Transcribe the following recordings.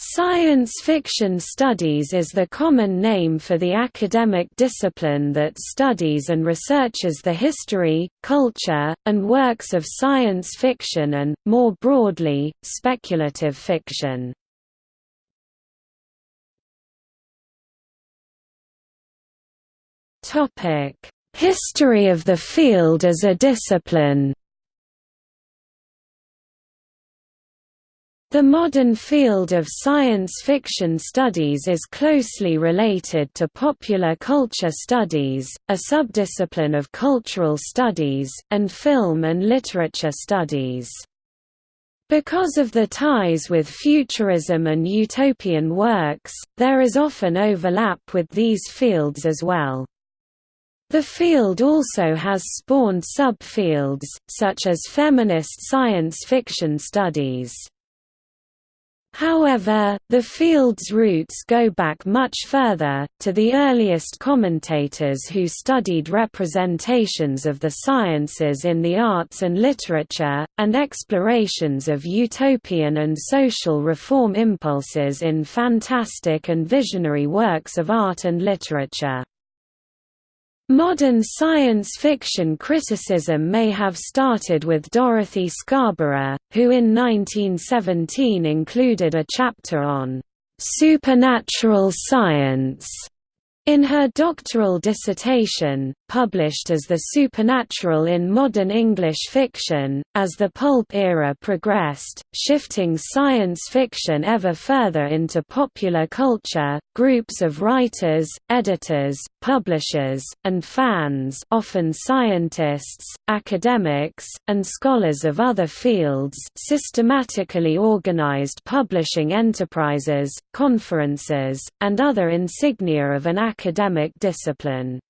Science fiction studies is the common name for the academic discipline that studies and researches the history, culture, and works of science fiction and, more broadly, speculative fiction. History of the field as a discipline The modern field of science fiction studies is closely related to popular culture studies, a subdiscipline of cultural studies, and film and literature studies. Because of the ties with futurism and utopian works, there is often overlap with these fields as well. The field also has spawned subfields, such as feminist science fiction studies. However, the field's roots go back much further, to the earliest commentators who studied representations of the sciences in the arts and literature, and explorations of utopian and social reform impulses in fantastic and visionary works of art and literature. Modern science fiction criticism may have started with Dorothy Scarborough, who in 1917 included a chapter on supernatural science in her doctoral dissertation, published as The Supernatural in Modern English Fiction, as the pulp era progressed, shifting science fiction ever further into popular culture, groups of writers, editors, publishers, and fans often scientists, academics, and scholars of other fields systematically organized publishing enterprises, conferences, and other insignia of an academic discipline.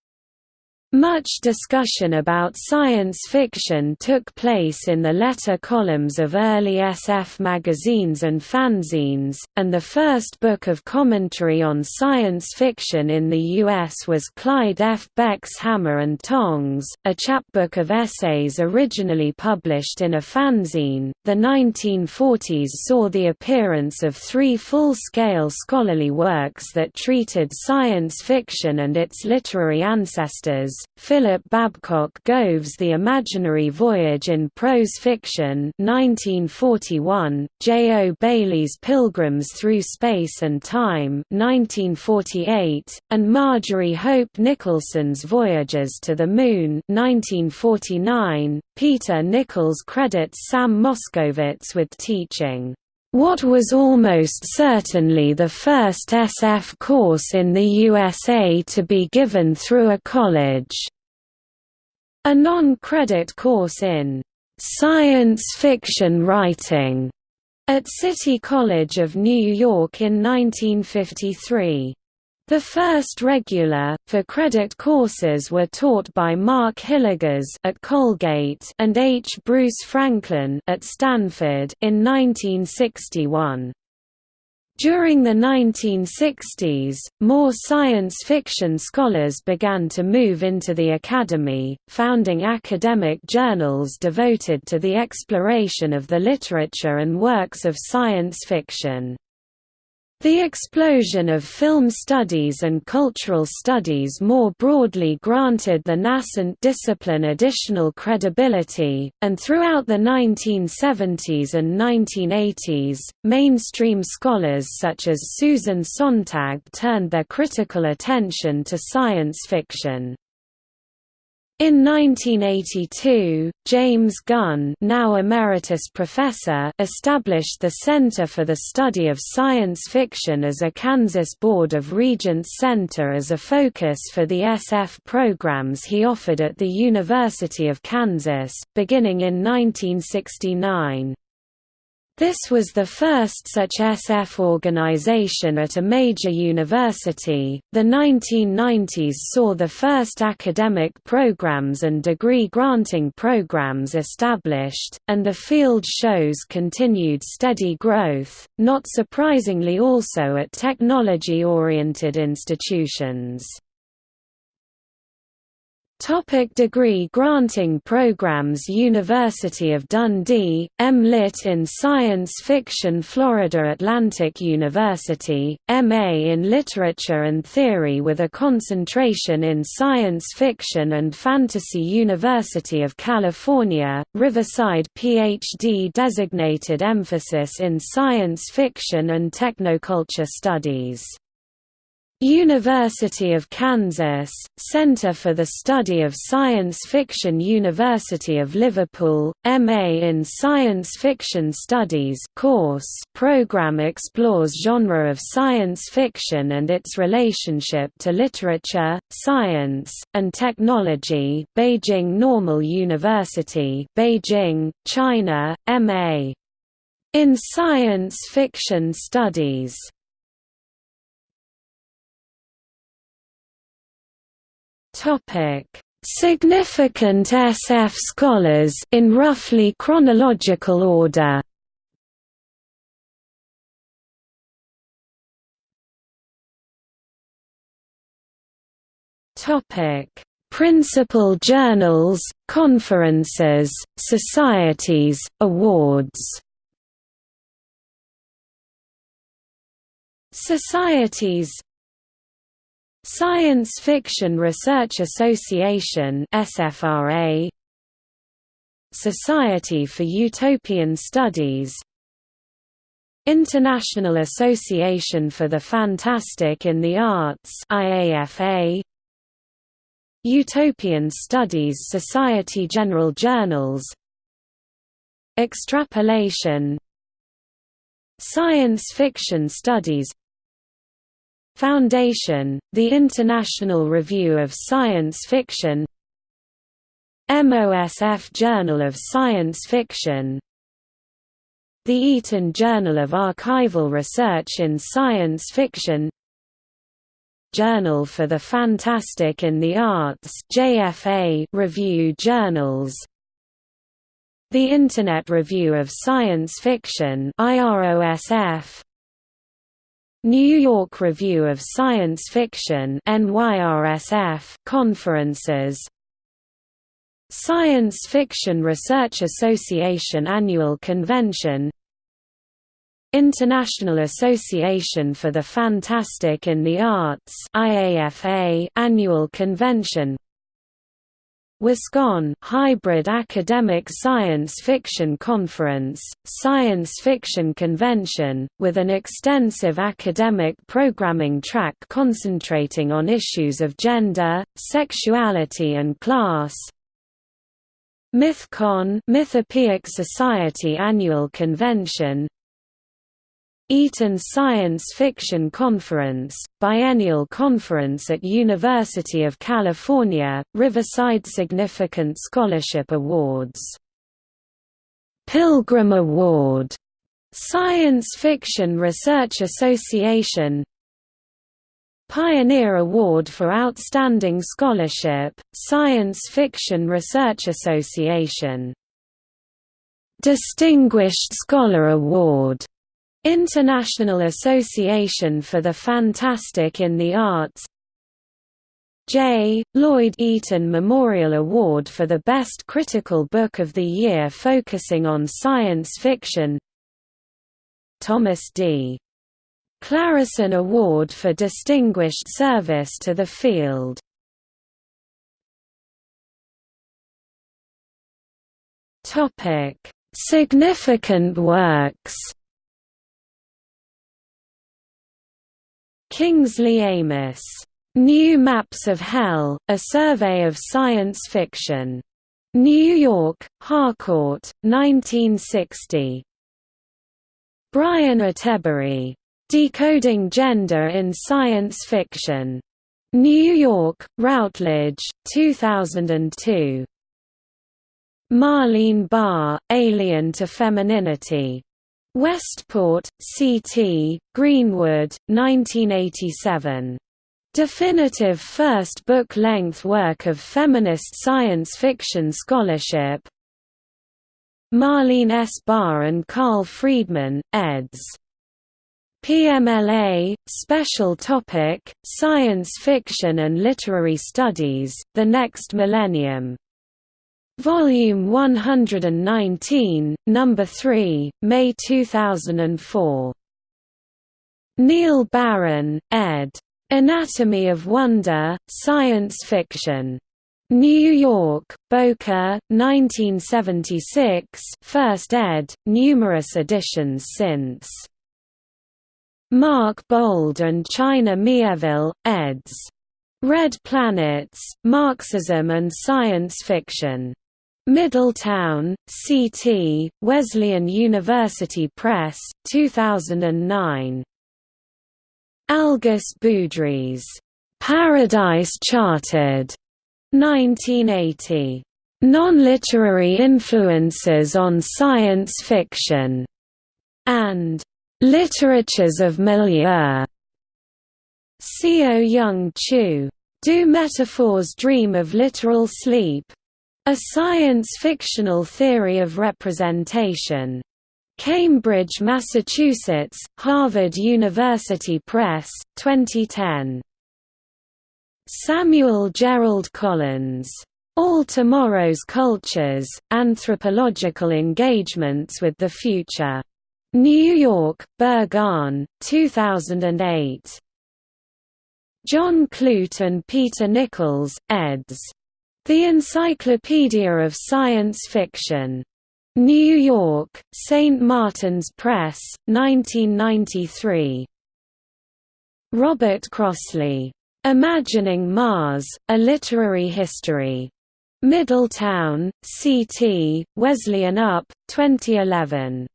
Much discussion about science fiction took place in the letter columns of early SF magazines and fanzines, and the first book of commentary on science fiction in the U.S. was Clyde F. Beck's Hammer and Tongs, a chapbook of essays originally published in a fanzine. The 1940s saw the appearance of three full-scale scholarly works that treated science fiction and its literary ancestors Philip Babcock Gove's The Imaginary Voyage in Prose Fiction 1941, J. O. Bailey's Pilgrims Through Space and Time 1948, and Marjorie Hope Nicolson's Voyages to the Moon 1949. Peter Nichols credits Sam Moskowitz with teaching what was almost certainly the first SF course in the USA to be given through a college. A non-credit course in science fiction writing at City College of New York in 1953. The first regular, for credit courses were taught by Mark Hillegas at Colgate and H. Bruce Franklin at Stanford in 1961. During the 1960s, more science fiction scholars began to move into the academy, founding academic journals devoted to the exploration of the literature and works of science fiction. The explosion of film studies and cultural studies more broadly granted the nascent discipline additional credibility, and throughout the 1970s and 1980s, mainstream scholars such as Susan Sontag turned their critical attention to science fiction. In 1982, James Gunn now emeritus professor established the Center for the Study of Science Fiction as a Kansas Board of Regents Center as a focus for the SF programs he offered at the University of Kansas, beginning in 1969. This was the first such SF organization at a major university. The 1990s saw the first academic programs and degree granting programs established, and the field shows continued steady growth, not surprisingly also at technology oriented institutions. Topic degree granting programs University of Dundee, M.Lit in Science Fiction Florida Atlantic University, M.A. in Literature and Theory with a concentration in Science Fiction and Fantasy University of California, Riverside Ph.D. designated emphasis in Science Fiction and Technoculture Studies University of Kansas, Center for the Study of Science Fiction University of Liverpool, M.A. in Science Fiction Studies course program explores genre of science fiction and its relationship to literature, science, and technology Beijing Normal University Beijing, China, M.A. in Science Fiction Studies Topic: Significant SF scholars in roughly chronological order. Topic: Principal journals, conferences, societies, awards. Societies Science Fiction Research Association SFRA Society for Utopian Studies International Association for the Fantastic in the Arts IAFA Utopian Studies Society General Journals Extrapolation Science Fiction Studies Foundation, the International Review of Science Fiction MOSF Journal of Science Fiction The Eaton Journal of Archival Research in Science Fiction Journal for the Fantastic in the Arts JFA Review Journals The Internet Review of Science Fiction IROSF New York Review of Science Fiction conferences. Science Fiction Research Association Annual Convention. International Association for the Fantastic in the Arts Annual Convention WISCON Hybrid Academic Science Fiction Conference, Science Fiction Convention, with an extensive academic programming track concentrating on issues of gender, sexuality and class. MythCon Mythopoeic Society Annual Convention Eaton Science Fiction Conference, biennial conference at University of California, Riverside Significant Scholarship Awards. Pilgrim Award, Science Fiction Research Association. Pioneer Award for Outstanding Scholarship, Science Fiction Research Association. Distinguished Scholar Award International Association for the Fantastic in the Arts J. Lloyd Eaton Memorial Award for the Best Critical Book of the Year focusing on science fiction Thomas D. Clareson Award for Distinguished Service to the Field Significant works Kingsley Amis, New Maps of Hell, A Survey of Science Fiction. New York, Harcourt, 1960. Brian Attebery. Decoding Gender in Science Fiction. New York, Routledge, 2002. Marleen Barr, Alien to Femininity. Westport, C.T., Greenwood, 1987. Definitive first book-length work of feminist science fiction scholarship Marleen S. Barr and Carl Freedman, eds. PMLA, Special Topic, Science Fiction and Literary Studies, The Next Millennium. Volume 119, Number 3, May 2004. Neil Barron, ed. Anatomy of Wonder, Science Fiction. New York, Bowker, 1976 First ed., numerous editions since. Mark Bould and China Mieville, eds. Red Planets, Marxism and Science Fiction. Middletown, CT, Wesleyan University Press, 2009. Algis Budrys, "'Paradise Charted' 1980. Non-literary influences on science fiction, and Literatures of Milieu. Co Young Chu. Do Metaphors Dream of Literal Sleep? A Science-Fictional Theory of Representation. Cambridge, Massachusetts, Harvard University Press, 2010. Samuel Gerald Collins. All Tomorrow's Cultures, Anthropological Engagements with the Future. New York, Berghahn, 2008. John Clute and Peter Nichols, eds. The Encyclopedia of Science Fiction. New York, St. Martin's Press, 1993. Robert Crossley. Imagining Mars, A Literary History. Middletown, CT, Wesleyan Up, 2011.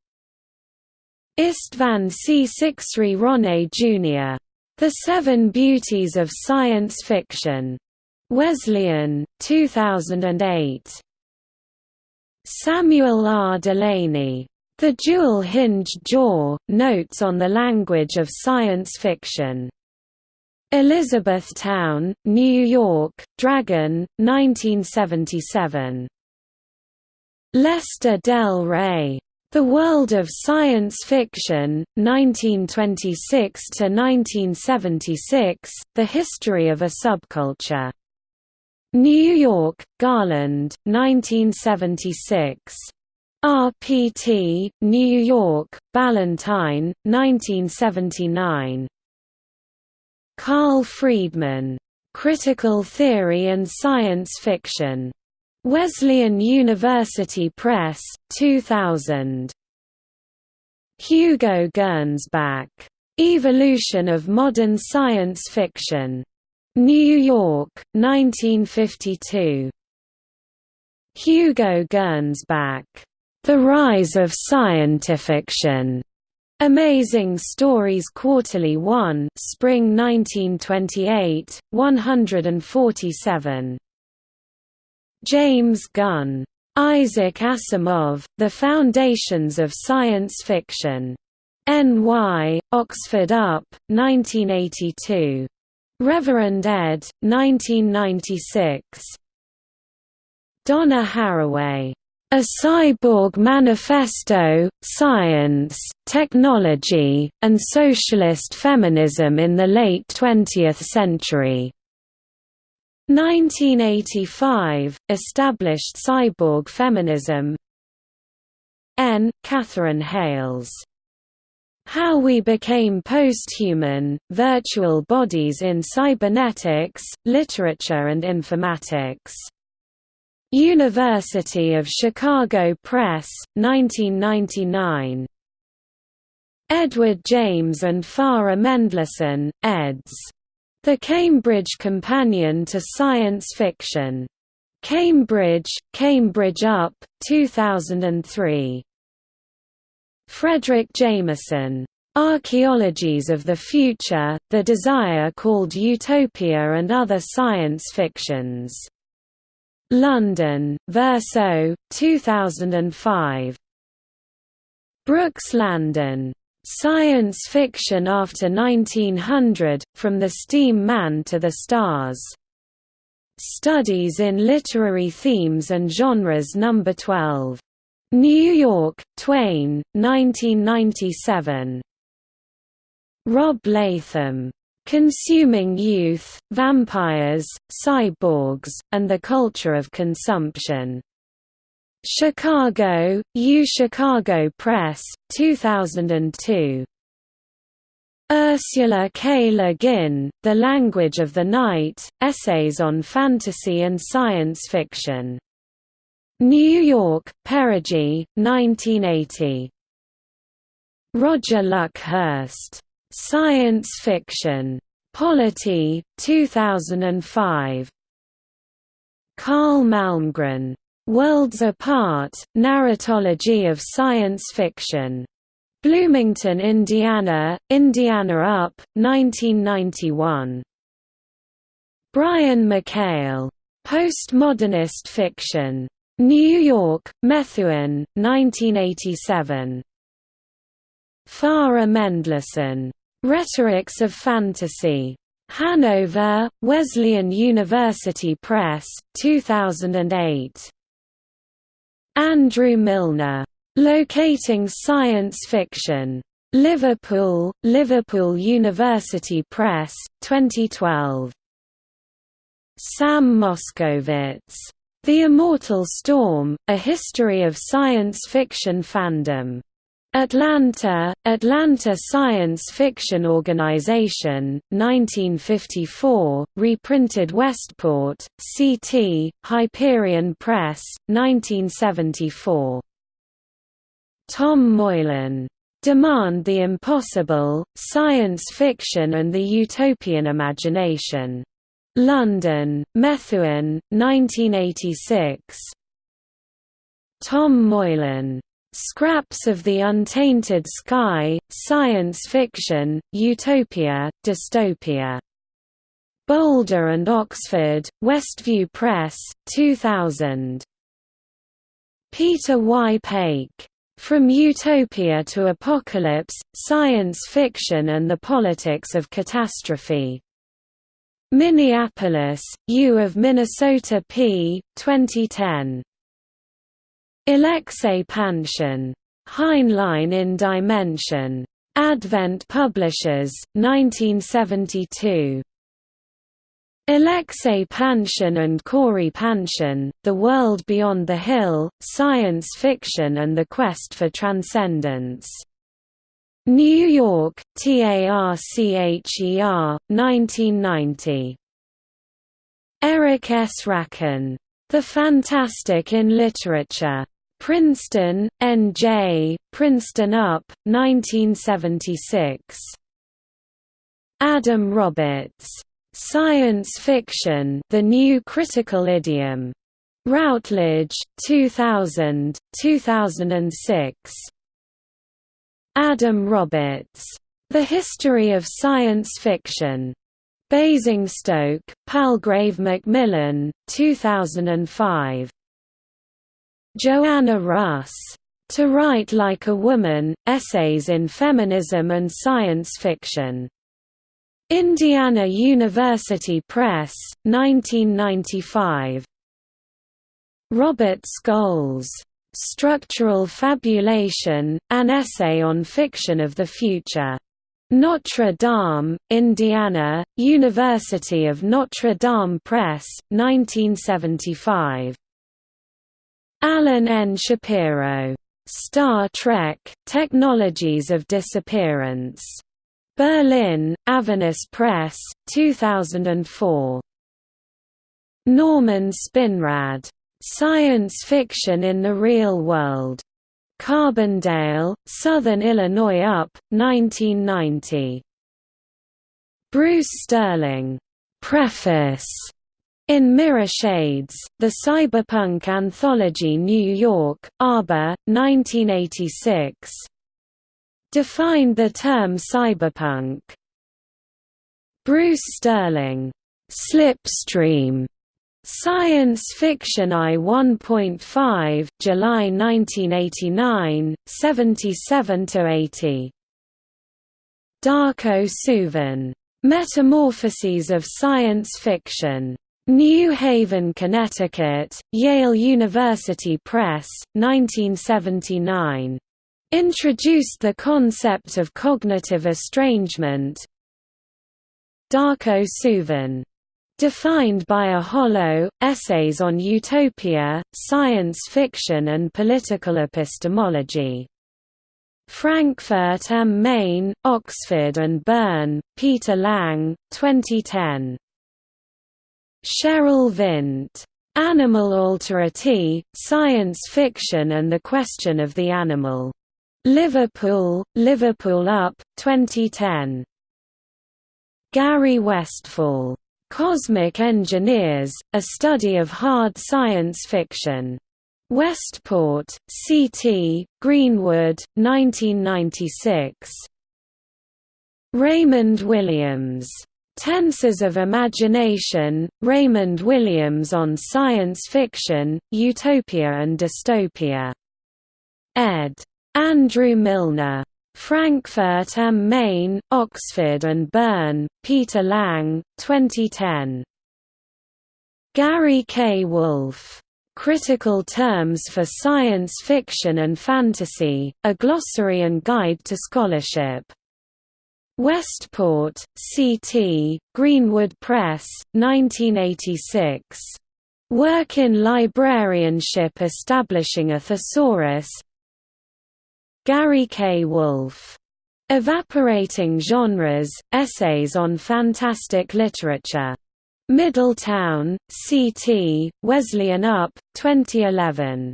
Istvan Csicsery-Ronay Jr. The Seven Beauties of Science Fiction. Wesleyan, 2008. Samuel R. Delany, The Jewel-Hinged Jaw, Notes on the Language of Science Fiction. Elizabethtown, New York, Dragon, 1977. Lester Del Rey. The World of Science Fiction, 1926–1976, The History of a Subculture. New York, Garland, 1976. RPT, New York, Ballantine, 1979. Carl Freedman. Critical Theory and Science Fiction. Wesleyan University Press, 2000. Hugo Gernsback. Evolution of Modern Science Fiction. New York, 1952. Hugo Gernsback. The Rise of Scientifiction. Amazing Stories Quarterly 1 Spring 1928, 147. James Gunn. Isaac Asimov, The Foundations of Science Fiction. N.Y., Oxford Up, 1982. Reverend ed., 1996. Donna Haraway. A Cyborg Manifesto, Science, Technology, and Socialist Feminism in the Late Twentieth Century. 1985 – Established cyborg feminism N. Katherine Hayles. How We Became Posthuman, Virtual Bodies in Cybernetics, Literature and Informatics. University of Chicago Press, 1999. Edward James and Farah Mendlesohn, eds. The Cambridge Companion to Science Fiction. Cambridge, Cambridge Up, 2003. Fredric Jameson. Archaeologies of the Future, The Desire Called Utopia and Other Science Fictions. London, Verso, 2005. Brooks Landon. Science Fiction After 1900, From the Steam Man to the Stars. Studies in Literary Themes and Genres No. 12. New York, Twayne, 1997. Rob Latham. Consuming Youth, Vampires, Cyborgs, and the Culture of Consumption. Chicago, U Chicago Press, 2002. Ursula K. Le Guin, The Language of the Night, Essays on Fantasy and Science Fiction. New York, Perigee, 1980. Roger Luckhurst. Science Fiction. Polity, 2005. Carl Malmgren. Worlds Apart, Narratology of Science Fiction. Bloomington, Indiana, Indiana Up, 1991. Brian McHale. Postmodernist Fiction. New York, Methuen, 1987. Farah Mendlesohn. Rhetorics of Fantasy. Hanover, Wesleyan University Press, 2008. Andrew Milner. Locating Science Fiction. Liverpool, Liverpool University Press, 2012. Sam Moskowitz. The Immortal Storm, A History of Science Fiction Fandom. Atlanta, Atlanta Science Fiction Organization, 1954, reprinted Westport, CT, Hyperion Press, 1974. Tom Moylan. Demand the Impossible, Science Fiction and the Utopian Imagination. London, Methuen, 1986. Tom Moylan. Scraps of the Untainted Sky, Science Fiction, Utopia, Dystopia. Boulder and Oxford, Westview Press, 2000. Peter Y. Paik. From Utopia to Apocalypse, Science Fiction and the Politics of Catastrophe. Minneapolis, U of Minnesota p. 2010. Alexei Panshin. Heinlein in Dimension. Advent Publishers, 1972. Alexei Panshin and Cory Panshin, The World Beyond the Hill, Science Fiction and the Quest for Transcendence. New York, TARCHER, 1990. Eric S. Rabkin. The Fantastic in Literature. Princeton, N.J., Princeton Up, 1976. Adam Roberts. Science Fiction The New Critical Idiom. Routledge, 2000, 2006. Adam Roberts. The History of Science Fiction. Basingstoke, Palgrave Macmillan, 2005. Joanna Russ. To Write Like a Woman, Essays in Feminism and Science Fiction. Indiana University Press, 1995. Robert Scholes. Structural Fabulation, An Essay on Fiction of the Future. Notre Dame, Indiana, University of Notre Dame Press, 1975. Alan N. Shapiro. Star Trek, Technologies of Disappearance. Berlin, Avernus Press, 2004. Norman Spinrad. Science Fiction in the Real World. Carbondale, Southern Illinois Up, 1990. Bruce Sterling. Preface. In Mirrorshades, The Cyberpunk Anthology New York, Arbor, 1986 defined the term cyberpunk. Bruce Sterling, Slipstream, Science Fiction I 1.5, July 1989, 77–80. Darko Suvin. Metamorphoses of Science Fiction. New Haven, Connecticut, Yale University Press, 1979. introduced the concept of cognitive estrangement Darko Suvin Defined by a hollow, Essays on Utopia, Science Fiction and Political Epistemology. Frankfurt am Main, Oxford and Bern, Peter Lang, 2010. Sherryl Vint. Animal Alterity, Science Fiction and the Question of the Animal. Liverpool, Liverpool Up, 2010. Gary Westfahl. Cosmic Engineers, A Study of Hard Science Fiction. Westport, C.T., Greenwood, 1996. Raymond Williams. Tenses of Imagination, Raymond Williams on Science Fiction, Utopia and Dystopia. Ed. Andrew Milner. Frankfurt am Main, Oxford and Bern, Peter Lang, 2010. Gary K. Wolfe. Critical Terms for Science Fiction and Fantasy, A Glossary and Guide to Scholarship. Westport, C.T., Greenwood Press, 1986. Work in Librarianship Establishing a Thesaurus, Gary K. Wolfe. Evaporating Genres, Essays on Fantastic Literature. Middletown, C.T., Wesleyan Up, 2011.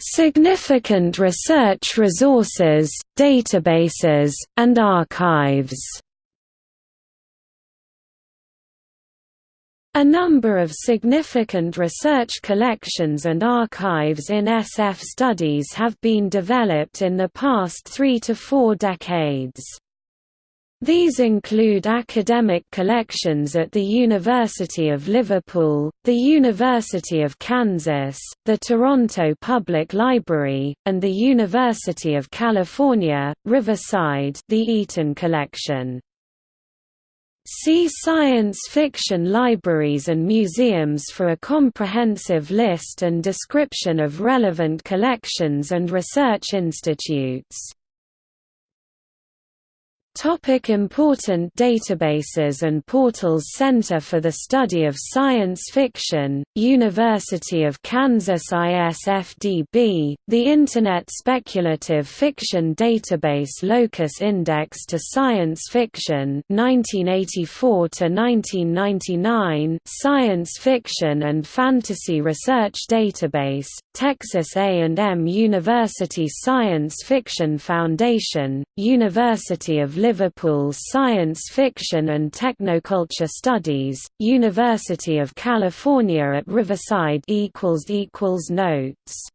Significant research resources, databases, and archives A number of significant research collections and archives in SF studies have been developed in the past three to four decades. These include academic collections at the University of Liverpool, the University of Kansas, the Toronto Public Library, and the University of California, Riverside the Eaton Collection. See Science fiction libraries and museums for a comprehensive list and description of relevant collections and research institutes. Topic important databases and portals Center for the Study of Science Fiction, University of Kansas ISFDB, the Internet Speculative Fiction Database Locus Index to Science Fiction 1984–1999 Science Fiction and Fantasy Research Database, Texas A&M University Science Fiction Foundation, University of Liverpool Science Fiction and Technoculture Studies, University of California at Riverside Notes